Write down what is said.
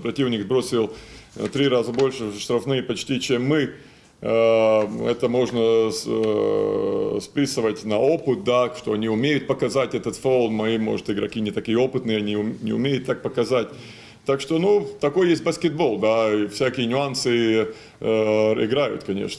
Противник бросил э, три раза больше штрафные почти, чем мы. Э, это можно э, списывать на опыт, да, что они умеют показать этот фол. Мои, может, игроки не такие опытные, они не умеют так показать. Так что, ну, такой есть баскетбол, да, и всякие нюансы э, играют, конечно.